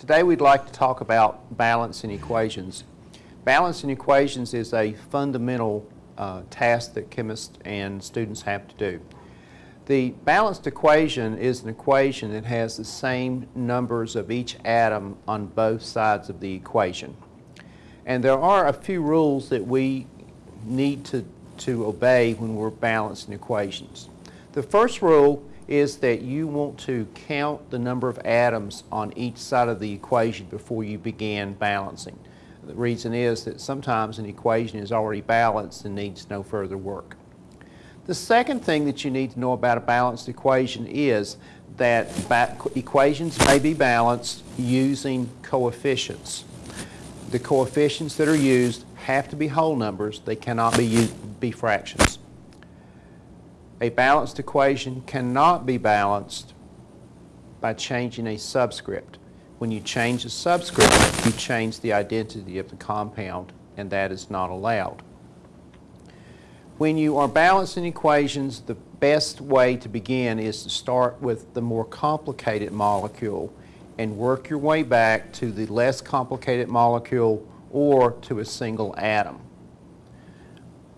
Today we'd like to talk about balancing equations. Balancing equations is a fundamental uh, task that chemists and students have to do. The balanced equation is an equation that has the same numbers of each atom on both sides of the equation. And there are a few rules that we need to, to obey when we're balancing equations. The first rule is that you want to count the number of atoms on each side of the equation before you begin balancing. The reason is that sometimes an equation is already balanced and needs no further work. The second thing that you need to know about a balanced equation is that equations may be balanced using coefficients. The coefficients that are used have to be whole numbers. They cannot be, be fractions a balanced equation cannot be balanced by changing a subscript. When you change a subscript, you change the identity of the compound, and that is not allowed. When you are balancing equations, the best way to begin is to start with the more complicated molecule and work your way back to the less complicated molecule or to a single atom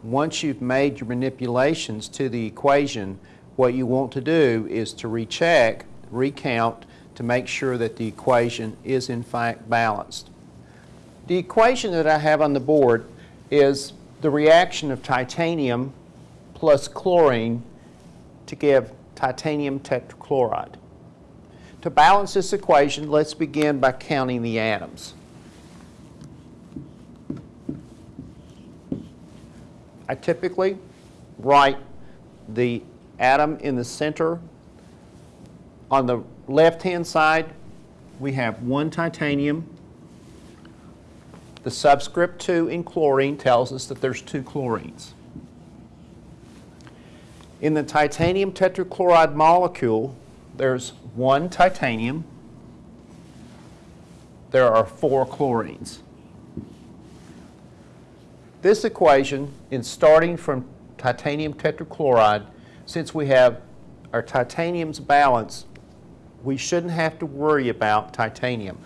once you've made your manipulations to the equation, what you want to do is to recheck, recount, to make sure that the equation is in fact balanced. The equation that I have on the board is the reaction of titanium plus chlorine to give titanium tetrachloride. To balance this equation, let's begin by counting the atoms. I typically write the atom in the center. On the left-hand side, we have one titanium. The subscript 2 in chlorine tells us that there's two chlorines. In the titanium tetrachloride molecule, there's one titanium. There are four chlorines. This equation, in starting from titanium tetrachloride, since we have our titanium's balance, we shouldn't have to worry about titanium.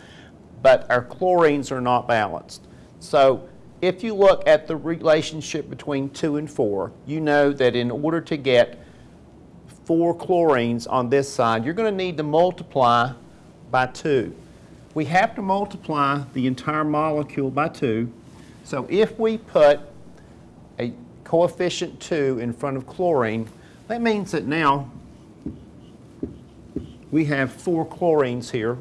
But our chlorines are not balanced. So if you look at the relationship between 2 and 4, you know that in order to get 4 chlorines on this side, you're going to need to multiply by 2. We have to multiply the entire molecule by 2 so if we put a coefficient 2 in front of chlorine, that means that now we have four chlorines here.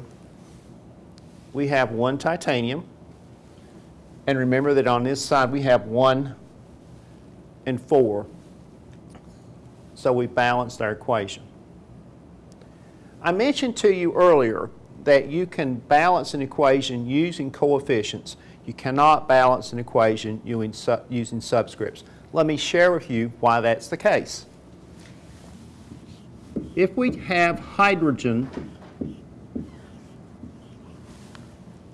We have one titanium. And remember that on this side we have 1 and 4. So we balanced our equation. I mentioned to you earlier that you can balance an equation using coefficients. You cannot balance an equation using, subscripts. Let me share with you why that's the case. If we have hydrogen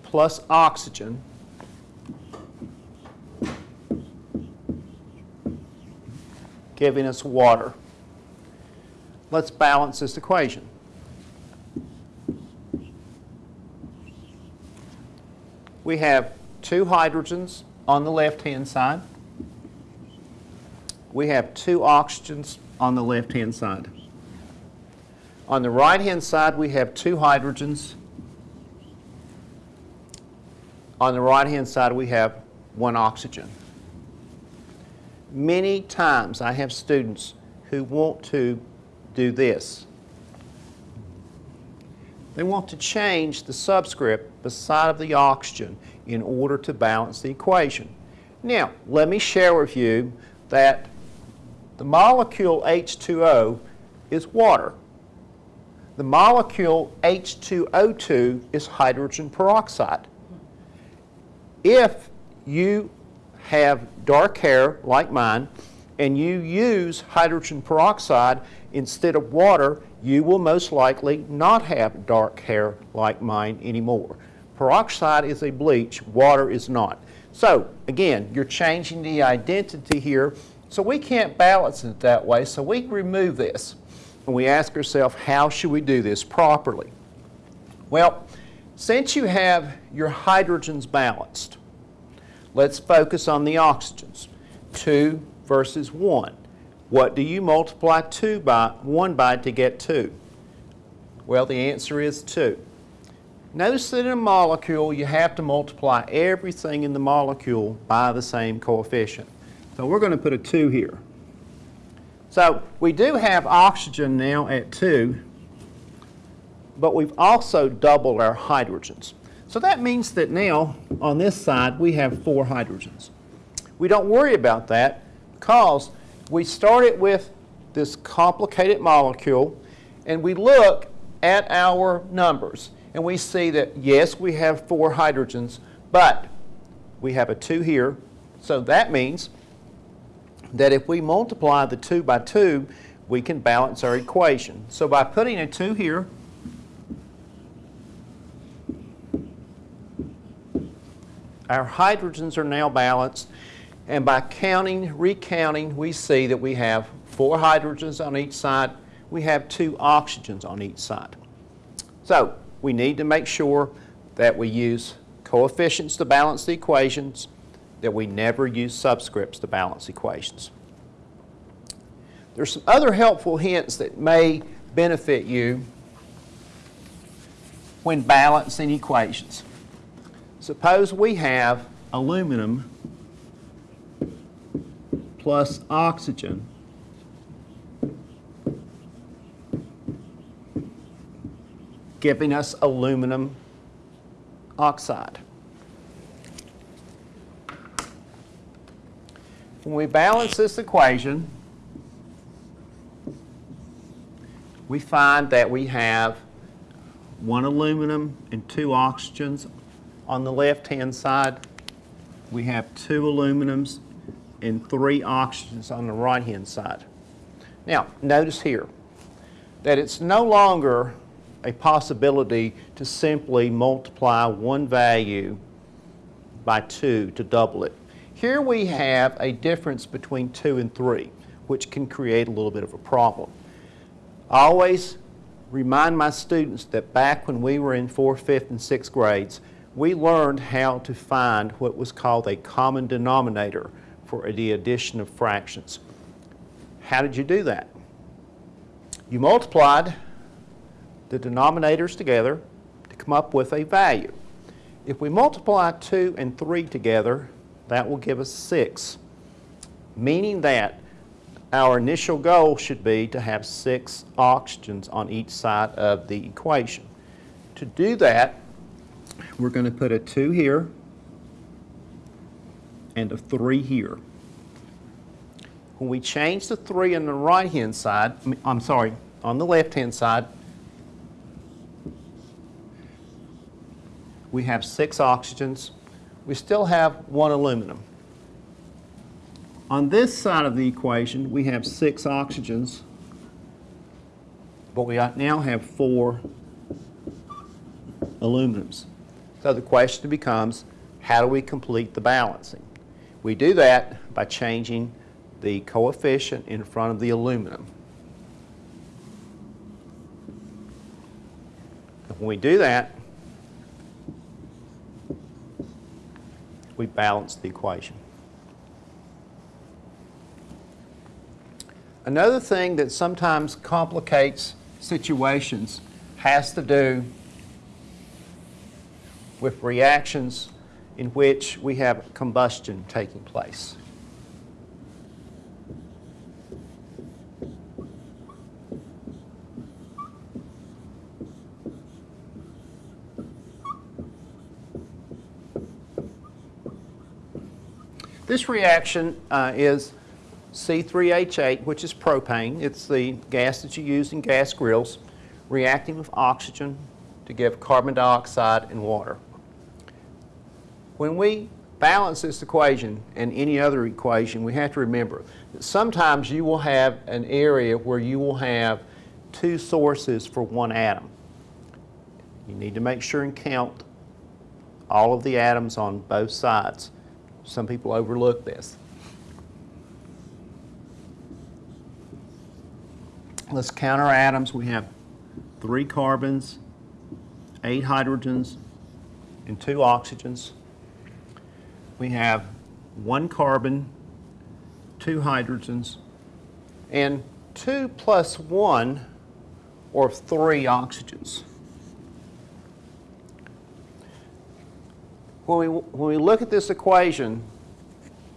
plus oxygen, giving us water. Let's balance this equation. We have two hydrogens on the left-hand side. We have two oxygens on the left-hand side. On the right-hand side, we have two hydrogens. On the right-hand side, we have one oxygen. Many times I have students who want to do this. They want to change the subscript beside of the oxygen in order to balance the equation. Now, let me share with you that the molecule H2O is water. The molecule H2O2 is hydrogen peroxide. If you have dark hair like mine and you use hydrogen peroxide instead of water, you will most likely not have dark hair like mine anymore. Peroxide is a bleach, water is not. So again, you're changing the identity here, so we can't balance it that way, so we remove this. And we ask ourselves, how should we do this properly? Well, Since you have your hydrogens balanced, let's focus on the oxygens. 2 versus 1. What do you multiply 2 by 1 by to get 2? Well, the answer is 2. Notice that in a molecule, you have to multiply everything in the molecule by the same coefficient. So we're going to put a 2 here. So we do have oxygen now at 2, but we've also doubled our hydrogens. So that means that now, on this side, we have four hydrogens. We don't worry about that because we started with this complicated molecule, and we look at our numbers, and we see that, yes, we have four hydrogens, but we have a 2 here, so that means that if we multiply the 2 by 2, we can balance our equation. So by putting a 2 here, our hydrogens are now balanced, and by counting, recounting, we see that we have four hydrogens on each side, we have two oxygens on each side. So we need to make sure that we use coefficients to balance the equations, that we never use subscripts to balance equations. There's some other helpful hints that may benefit you when balancing equations. Suppose we have aluminum plus oxygen giving us aluminum oxide. When we balance this equation, we find that we have one aluminum and two oxygens on the left-hand side. We have two aluminums and three oxygens on the right-hand side. Now, notice here that it's no longer a possibility to simply multiply one value by 2 to double it. Here we have a difference between 2 and 3, which can create a little bit of a problem. I always remind my students that back when we were in 4th, 5th, and 6th grades, we learned how to find what was called a common denominator for the addition of fractions. How did you do that? You multiplied the denominators together to come up with a value. If we multiply 2 and 3 together, that will give us 6, meaning that our initial goal should be to have 6 oxygens on each side of the equation. To do that, we're going to put a 2 here and a 3 here. When we change the 3 on the right-hand side, I'm sorry, on the left-hand side, we have six oxygens. We still have one aluminum. On this side of the equation, we have six oxygens, but we now have four aluminums. So the question becomes, how do we complete the balancing? We do that by changing the coefficient in front of the aluminum. When we do that, we balance the equation. Another thing that sometimes complicates situations has to do with reactions in which we have combustion taking place. This reaction uh, is C3H8, which is propane. It's the gas that you use in gas grills, reacting with oxygen to give carbon dioxide and water. When we balance this equation and any other equation, we have to remember that sometimes you will have an area where you will have two sources for one atom. You need to make sure and count all of the atoms on both sides. Some people overlook this. Let's count our atoms. We have three carbons, eight hydrogens, and two oxygens. We have one carbon, two hydrogens, and two plus one or three oxygens. When we, when we look at this equation,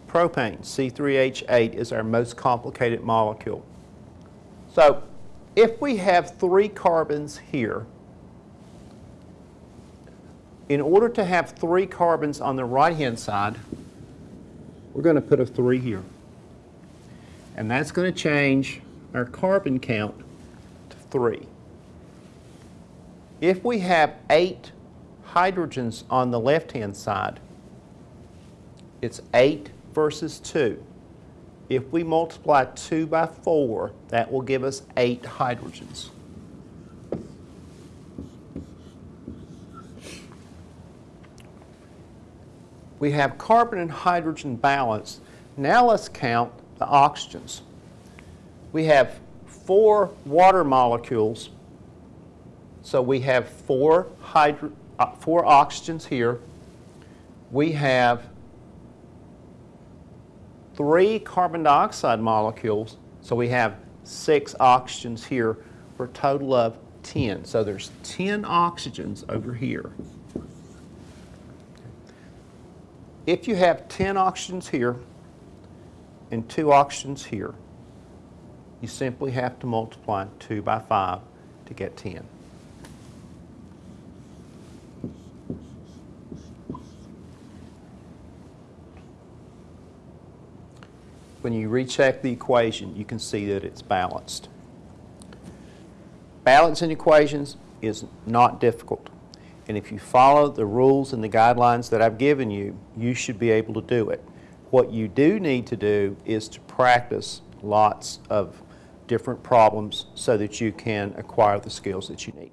propane, C3H8, is our most complicated molecule. So if we have three carbons here, in order to have three carbons on the right-hand side, we're going to put a 3 here. And that's going to change our carbon count to 3. If we have 8 hydrogens on the left-hand side, it's 8 versus 2. If we multiply 2 by 4, that will give us 8 hydrogens. We have carbon and hydrogen balanced. Now let's count the oxygens. We have four water molecules, so we have four, hydro, uh, four oxygens here. We have three carbon dioxide molecules, so we have six oxygens here for a total of 10. So there's 10 oxygens over here. If you have 10 oxygens here and two oxygens here, you simply have to multiply 2 by 5 to get 10. When you recheck the equation, you can see that it's balanced. Balancing equations is not difficult. And if you follow the rules and the guidelines that I've given you, you should be able to do it. What you do need to do is to practice lots of different problems so that you can acquire the skills that you need.